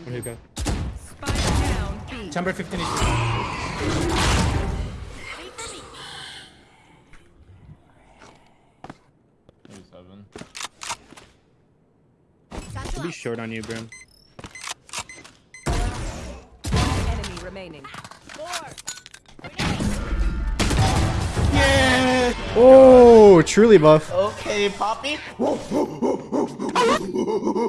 standing. Here you go. Chamber 15 is Thirty-seven. Should be short on you, Brim. Enemy remaining. Yeah! Oh, truly buff. Okay, Poppy.